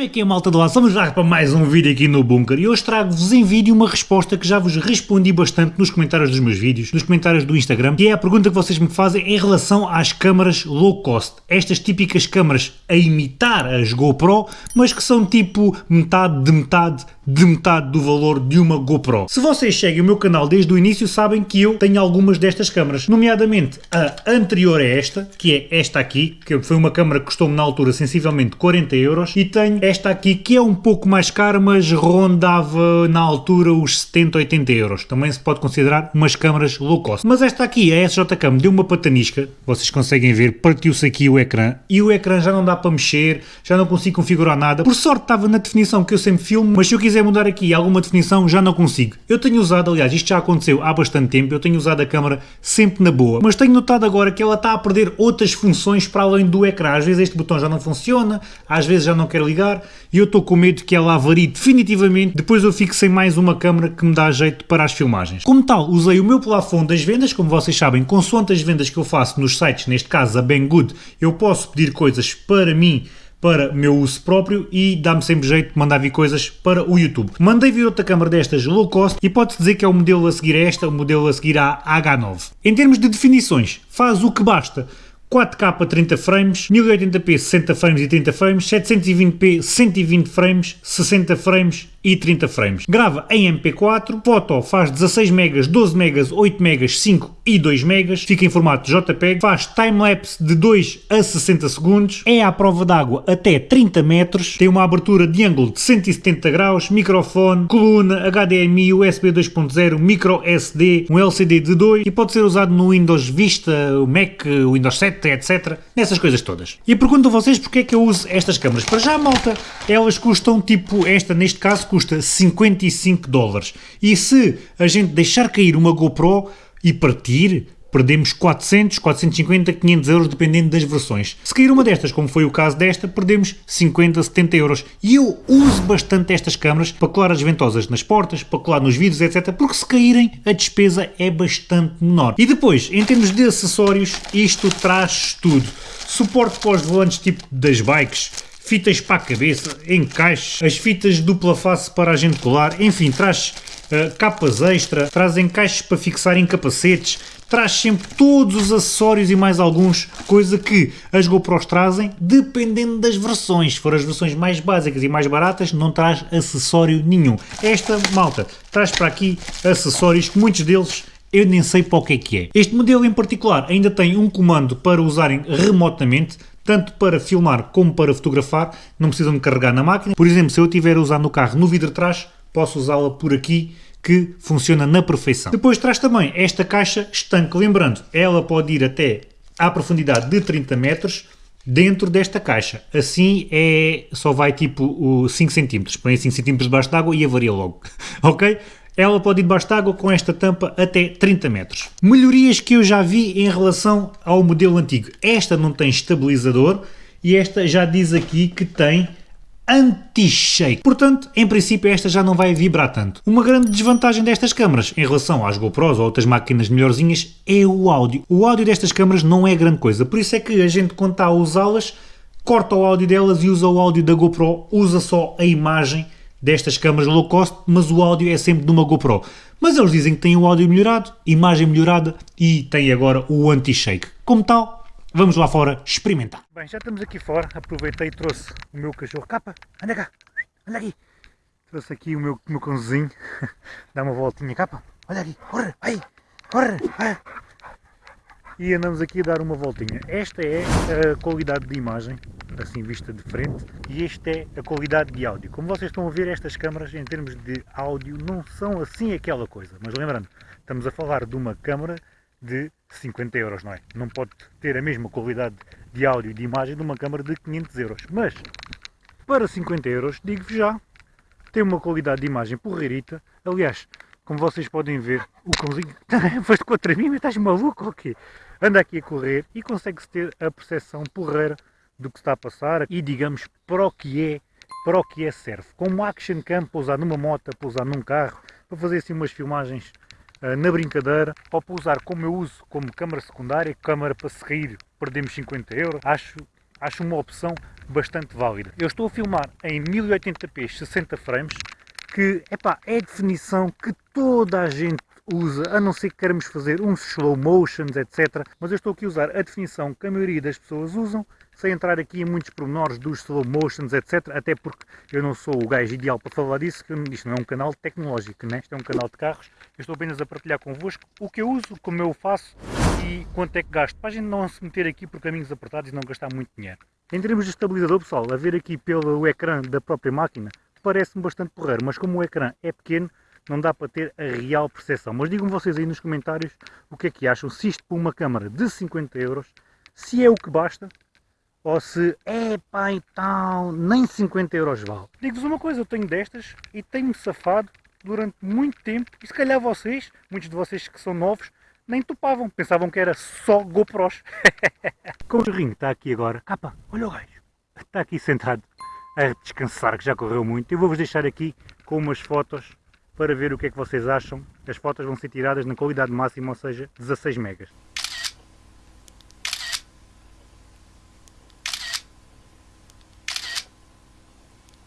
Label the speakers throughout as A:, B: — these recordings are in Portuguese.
A: Como é que é malta do lado? Vamos lá para mais um vídeo aqui no Bunker e hoje trago-vos em vídeo uma resposta que já vos respondi bastante nos comentários dos meus vídeos, nos comentários do Instagram, que é a pergunta que vocês me fazem em relação às câmaras low cost. Estas típicas câmaras a imitar as GoPro, mas que são tipo metade de metade de metade do valor de uma GoPro. Se vocês seguem o meu canal desde o início sabem que eu tenho algumas destas câmaras, nomeadamente a anterior a esta, que é esta aqui, que foi uma câmara que custou-me na altura sensivelmente 40 euros, e tenho esta aqui que é um pouco mais cara, mas rondava na altura os 70, 80 euros. Também se pode considerar umas câmaras low cost. Mas esta aqui, a SJ Cam, deu uma patanisca, vocês conseguem ver, partiu-se aqui o ecrã, e o ecrã já não dá para mexer, já não consigo configurar nada. Por sorte estava na definição que eu sempre filmo, mas se eu quiser mudar aqui alguma definição, já não consigo. Eu tenho usado, aliás, isto já aconteceu há bastante tempo, eu tenho usado a câmera sempre na boa, mas tenho notado agora que ela está a perder outras funções para além do ecrã. Às vezes este botão já não funciona, às vezes já não quer ligar, e eu estou com medo que ela avarie definitivamente, depois eu fico sem mais uma câmera que me dá jeito para as filmagens. Como tal, usei o meu plafond das vendas, como vocês sabem, consoante as vendas que eu faço nos sites, neste caso a Banggood, eu posso pedir coisas para mim para meu uso próprio e dá-me sempre jeito de mandar vir coisas para o YouTube. Mandei vir outra câmara destas low cost e pode-se dizer que é o modelo a seguir a esta, o modelo a seguir à H9. Em termos de definições, faz o que basta. 4K 30 frames, 1080p 60 frames e 30 frames, 720p 120 frames, 60 frames e 30 frames. Grava em MP4, foto faz 16 megas, 12 megas, 8 megas, 5 e 2 megas, fica em formato JPEG, faz timelapse de 2 a 60 segundos, é à prova d'água até 30 metros, tem uma abertura de ângulo de 170 graus, microfone, coluna, HDMI, USB 2.0, micro SD, um LCD de 2 e pode ser usado no Windows Vista, Mac, Windows 7, etc. Nessas coisas todas. E pergunto a vocês porque é que eu uso estas câmaras. Para já, malta, elas custam tipo esta, neste caso, custa 55 dólares. E se a gente deixar cair uma GoPro e partir, perdemos 400, 450, 500 euros, dependendo das versões. Se cair uma destas, como foi o caso desta, perdemos 50, 70 euros. E eu uso bastante estas câmaras para colar as ventosas nas portas, para colar nos vidros, etc. Porque se caírem, a despesa é bastante menor. E depois, em termos de acessórios, isto traz tudo. Suporte para os volantes tipo das bikes, fitas para a cabeça, encaixes, as fitas dupla face para a gente colar, enfim, traz uh, capas extra, traz encaixes para fixar em capacetes, traz sempre todos os acessórios e mais alguns, coisa que as GoPros trazem dependendo das versões. Se for as versões mais básicas e mais baratas, não traz acessório nenhum. Esta, malta, traz para aqui acessórios que muitos deles eu nem sei para o que é que é. Este modelo em particular ainda tem um comando para usarem remotamente, tanto para filmar como para fotografar, não precisam de carregar na máquina. Por exemplo, se eu estiver a usar no carro no vidro de trás, posso usá-la por aqui, que funciona na perfeição. Depois traz também esta caixa estanque, lembrando, ela pode ir até à profundidade de 30 metros, dentro desta caixa. Assim é só vai tipo 5 cm. Põe 5 cm debaixo d'água e avaria logo. ok? Ela pode ir debaixo d'água com esta tampa até 30 metros. Melhorias que eu já vi em relação ao modelo antigo. Esta não tem estabilizador e esta já diz aqui que tem anti-shake. Portanto, em princípio esta já não vai vibrar tanto. Uma grande desvantagem destas câmaras em relação às GoPros ou outras máquinas melhorzinhas é o áudio. O áudio destas câmaras não é grande coisa, por isso é que a gente quando está a usá-las corta o áudio delas e usa o áudio da GoPro, usa só a imagem destas câmaras low cost, mas o áudio é sempre de uma GoPro. Mas eles dizem que tem o áudio melhorado, imagem melhorada e tem agora o anti-shake. Como tal, vamos lá fora experimentar. Bem, já estamos aqui fora, aproveitei e trouxe o meu cachorro. Capa, anda cá, anda aqui. Trouxe aqui o meu, meu cãozinho, dá uma voltinha. Capa, olha aqui, corre, vai, corre, vai e andamos aqui a dar uma voltinha. Esta é a qualidade de imagem, assim vista de frente, e esta é a qualidade de áudio. Como vocês estão a ver, estas câmaras em termos de áudio não são assim aquela coisa, mas lembrando, estamos a falar de uma câmara de 50 euros, não é? Não pode ter a mesma qualidade de áudio e de imagem de uma câmara de 500 euros, mas para 50 euros, digo-vos já, tem uma qualidade de imagem porreirita, aliás, como vocês podem ver, o cãozinho, foste contra mim, mas estás maluco ou quê? anda aqui a correr e consegue-se ter a percepção porreira do que está a passar e digamos para o que é, para o que é serve. Como action cam para usar numa moto, para usar num carro, para fazer assim umas filmagens uh, na brincadeira, ou para usar como eu uso como câmara secundária, câmara para se rir, perdemos 50 euros. Acho acho uma opção bastante válida. Eu estou a filmar em 1080p 60 frames, que epá, é definição que toda a gente usa, a não ser que queremos fazer uns slow motions, etc. Mas eu estou aqui a usar a definição que a maioria das pessoas usam, sem entrar aqui em muitos pormenores dos slow motions, etc. Até porque eu não sou o gajo ideal para falar disso, que isto não é um canal tecnológico, né? isto é um canal de carros. Eu estou apenas a partilhar convosco o que eu uso, como eu faço e quanto é que gasto, para a gente não se meter aqui por caminhos apertados e não gastar muito dinheiro. Em termos de estabilizador, pessoal, a ver aqui pelo ecrã da própria máquina, parece-me bastante porreiro, mas como o ecrã é pequeno, não dá para ter a real percepção. Mas digam vocês aí nos comentários o que é que acham, se isto para uma câmara de 50 euros, se é o que basta, ou se é pá e tal, nem 50 euros vale. Digo-vos uma coisa, eu tenho destas e tenho-me safado durante muito tempo, e se calhar vocês, muitos de vocês que são novos, nem topavam, pensavam que era só GoPros. Como o rinho está aqui agora, capa, olha o gajo, está aqui sentado a descansar, que já correu muito. Eu vou-vos deixar aqui com umas fotos para ver o que é que vocês acham. As fotos vão ser tiradas na qualidade máxima, ou seja, 16 megas.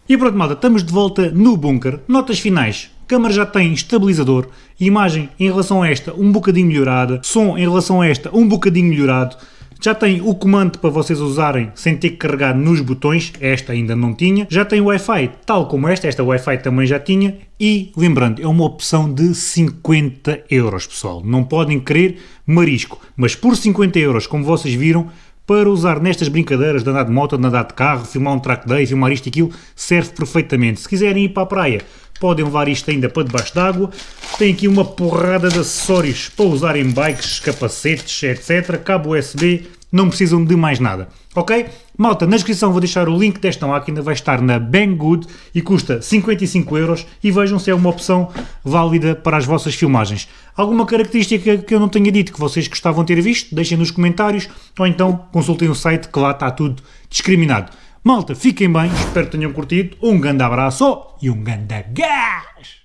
A: E pronto malta, estamos de volta no bunker. Notas finais. A câmera já tem estabilizador, imagem em relação a esta um bocadinho melhorada, som em relação a esta um bocadinho melhorado, já tem o comando para vocês usarem sem ter que carregar nos botões, esta ainda não tinha. Já tem Wi-Fi tal como esta, esta Wi-Fi também já tinha. E, lembrando, é uma opção de 50 euros, pessoal. Não podem querer marisco, mas por 50 euros, como vocês viram, para usar nestas brincadeiras de andar de moto, de andar de carro, filmar um track day, filmar isto e aquilo, serve perfeitamente. Se quiserem ir para a praia, podem levar isto ainda para debaixo d'água. Tem aqui uma porrada de acessórios para usar em bikes, capacetes, etc. Cabo USB, não precisam de mais nada. Ok? Malta, na descrição vou deixar o link desta máquina, vai estar na Banggood e custa 55 euros e vejam se é uma opção válida para as vossas filmagens. Alguma característica que eu não tenha dito que vocês gostavam de ter visto, deixem nos comentários ou então consultem o site que lá está tudo discriminado. Malta, fiquem bem, espero que tenham curtido, um grande abraço e um grande gás!